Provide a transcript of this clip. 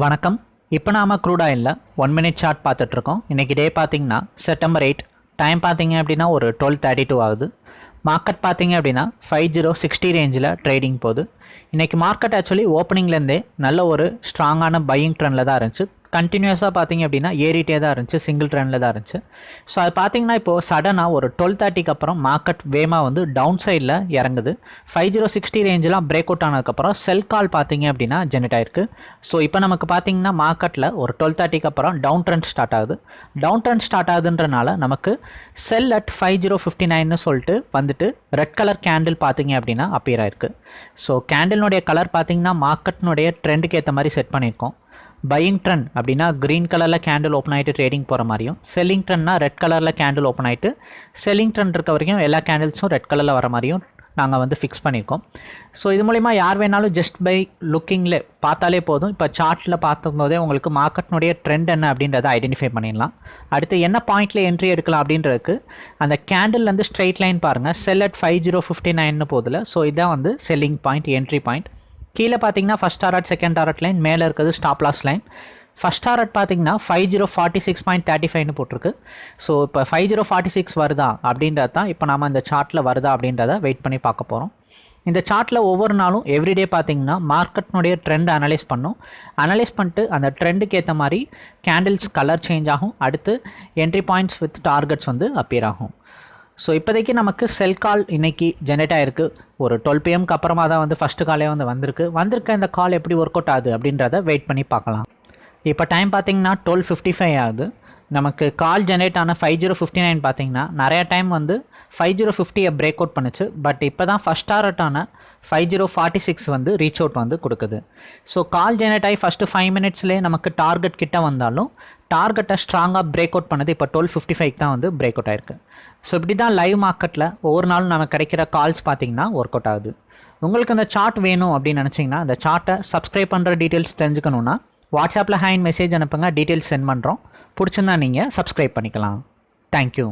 வணக்கம். இப்போ நாம க்ரூட் ஆயிலில் ஒன் மினிட் சார்ட் பார்த்துட்ருக்கோம். இன்றைக்கி டே பார்த்தீங்கன்னா செப்டம்பர் எயிட் டைம் பார்த்தீங்க அப்படின்னா ஒரு டுவெல் தேர்ட்டி டூ ஆகுது. மார்க்கெட் பார்த்தீங்க அப்படின்னா ஃபைவ் ஜீரோ சிக்ஸ்டி ரேஞ்சில் ட்ரேடிங் போகுது. இன்றைக்கி மார்க்கெட் ஆக்சுவலி ஓப்பனிங்லேருந்தே நல்ல ஒரு ஸ்ட்ராங்கான பையிங் ட்ரெண்டில் தான் இருந்துச்சு. கண்டினியூஸாக பார்த்தீங்க அப்படின்னா ஏறிட்டே தான் இருந்துச்சு சிங்கிள் ட்ரெண்டில் தான் இருந்துச்சு. ஸோ அது பார்த்தீங்கன்னா இப்போது சடனாக ஒரு டுவெல் தேர்ட்டிக்கு அப்புறம் மார்க்கெட் வேமாக வந்து டவுன் சைடில் இறங்குது. ஃபைவ் ஜீரோ சிக்ஸ்டி ரேஞ்செலாம் பிரேக் அவுட் ஆனதுக்கப்புறம் செல் கால் பார்த்தீங்க அப்படின்னா ஜெனரேட் ஆயிருக்கு. ஸோ இப்போ நமக்கு பார்த்தீங்கன்னா மார்க்கெட்டில் ஒரு டுவெல் தேர்ட்டிக்கு அப்புறம் டவுன் ட்ரெண்ட் ஸ்டார்ட் ஆகுது. டவுன் ட்ரெண்ட் ஸ்டார்ட் ஆகுதுன்றனால நமக்கு sell at five zero fifty நைன்னு சொல்லிட்டு வந்துட்டு ரெட் கலர் கேண்டில் பார்த்தீங்க அப்படின்னா அப்பியர் ஆயிருக்கு. ஸோ கேண்டில்னுடைய கலர் பார்த்தீங்கன்னா மார்க்கெட்னுடைய ட்ரெண்டுக்கு ஏற்ற மாதிரி செட் பண்ணியிருக்கோம். பையிங் ட்ரெண்ட் அப்படின்னா க்ரீன் கலரில் கேண்டில் ஓப்பன் ஆகிட்டு ட்ரேடிங் போகிற மாதிரியும் செல்லிங் ட்ரெண்ட்னா ரெட் கலரில் கேண்டில் ஓப்பன் ஆகிட்டு செல்லிங் ட்ரெண்ட் இருக்க வரைக்கும் எல்லா கேண்டில்ஸும் ரெட் கலரில் வர மாதிரியும் நாங்கள் வந்து ஃபிக்ஸ் பண்ணியிருக்கோம் ஸோ இது மூலிமா யார் வேணாலும் ஜஸ்ட் பை லுக்கிங்கில் பார்த்தாலே போதும். இப்போ சார்ட்டில் பார்க்கும்போதே உங்களுக்கு மார்க்கெட்னுடைய ட்ரெண்ட் என்ன அப்படின்றத ஐடென்டிஃபை பண்ணிடலாம். அடுத்து என்ன பாயிண்ட்டில் என்ட்ரி எடுக்கலாம் அப்படின்றதுக்கு அந்த கேண்டில்லேருந்து ஸ்ட்ரெயிட் லைன் பாருங்கள் sell at five zero fifty நைன்னு போதில். ஸோ இதுதான் வந்து செல்லிங் பாயிண்ட் என்ட்ரி பாயிண்ட் கீழே பார்த்தீங்கன்னா first target second target line மேலே இருக்கிறது stop loss line first target பார்த்தீங்கன்னா five zero forty six point thirty ஃபைவ்னு போட்டிருக்கு. ஸோ இப்போ ஃபைவ் ஜீரோ ஃபார்ட்டி சிக்ஸ் வருதா அப்படின்றது தான் இப்போ நம்ம இந்த சார்ட்டில் வருதா அப்படின்றத வெயிட் பண்ணி பார்க்க போகிறோம் இந்த சார்ட்டில் ஒவ்வொரு நாளும் எவ்ரிடே பார்த்தீங்கன்னா மார்க்கெட்னுடைய ட்ரெண்ட் அனலைஸ் பண்ணும். அனலைஸ் பண்ணிட்டு அந்த ட்ரெண்டுக்கு ஏற்ற மாதிரி கேண்டில்ஸ் கலர் சேஞ்ச் ஆகும். அடுத்து என்ட்ரி பாயிண்ட்ஸ் வித் டார்கெட்ஸ் வந்து அப்பியர் ஆகும். ஸோ இப்போதைக்கு நமக்கு செல் கால் இன்னைக்கு ஜெனரேட் ஆயிருக்கு. ஒரு டுவெல் பிஎம்க்கு அப்புறமா தான் வந்து ஃபஸ்ட்டு காலே வந்து வந்திருக்கு. வந்திருக்க இந்த கால் எப்படி ஒர்க் அவுட் ஆகுது அப்படின்றத வெயிட் பண்ணி பார்க்கலாம். இப்போ டைம் பார்த்தீங்கன்னா டுவெல் ஃபிஃப்டி ஃபைவ் ஆகுது. நமக்கு கால் ஜென்ரேட் ஆன ஃபைவ் ஜீரோ ஃபிஃப்டி நைன் பார்த்தீங்கன்னா நிறைய டைம் வந்து ஃபைவ் ஜீரோ ஃபிஃப்டியை பிரேக் அவுட் பண்ணுச்சு. பட் இப்போ தான் ஃபஸ்ட் ஆன ஃபைவ் ஜீரோ ஃபார்ட்டி சிக்ஸ் வந்து ரீச் அவுட் வந்து கொடுக்குது. ஸோ கால் ஜெனரேட் ஆகி ஃபஸ்ட்டு ஃபைவ் மினிட்ஸ்லேயே நமக்கு டார்கெட் கிட்ட வந்தாலும் டார்கெட்டை ஸ்ட்ராங்காக பிரேக் அவுட் பண்ணது இப்போ டுவெல் ஃபிஃப்டி ஃபைவ் தான் வந்து பிரேக் அவுட் ஆயிருக்கு. ஸோ இப்படி தான் லைவ் மார்க்கெட்டில் ஒவ்வொரு நாளும் நமக்கு கிடைக்கிற கால்ஸ் பார்த்தீங்கன்னா ஒர்க் அவுட் ஆகுது. உங்களுக்கு அந்த சார்ட் வேணும் அப்படின்னு நினச்சிங்கன்னா அந்த சார்ட்டை சப்ஸ்கிரைப் பண்ணுற டீட்டெயில்ஸ் தெரிஞ்சுக்கணுன்னா வாட்ஸ்அப்பில் ஹேண்ட் மெசேஜ் அனுப்புங்க டீட்டெயில்ஸ் சென்ட் பண்ணுறோம். பிடிச்சிருந்தா நீங்கள் சப்ஸ்கிரைப் பண்ணிக்கலாம். தேங்க்யூ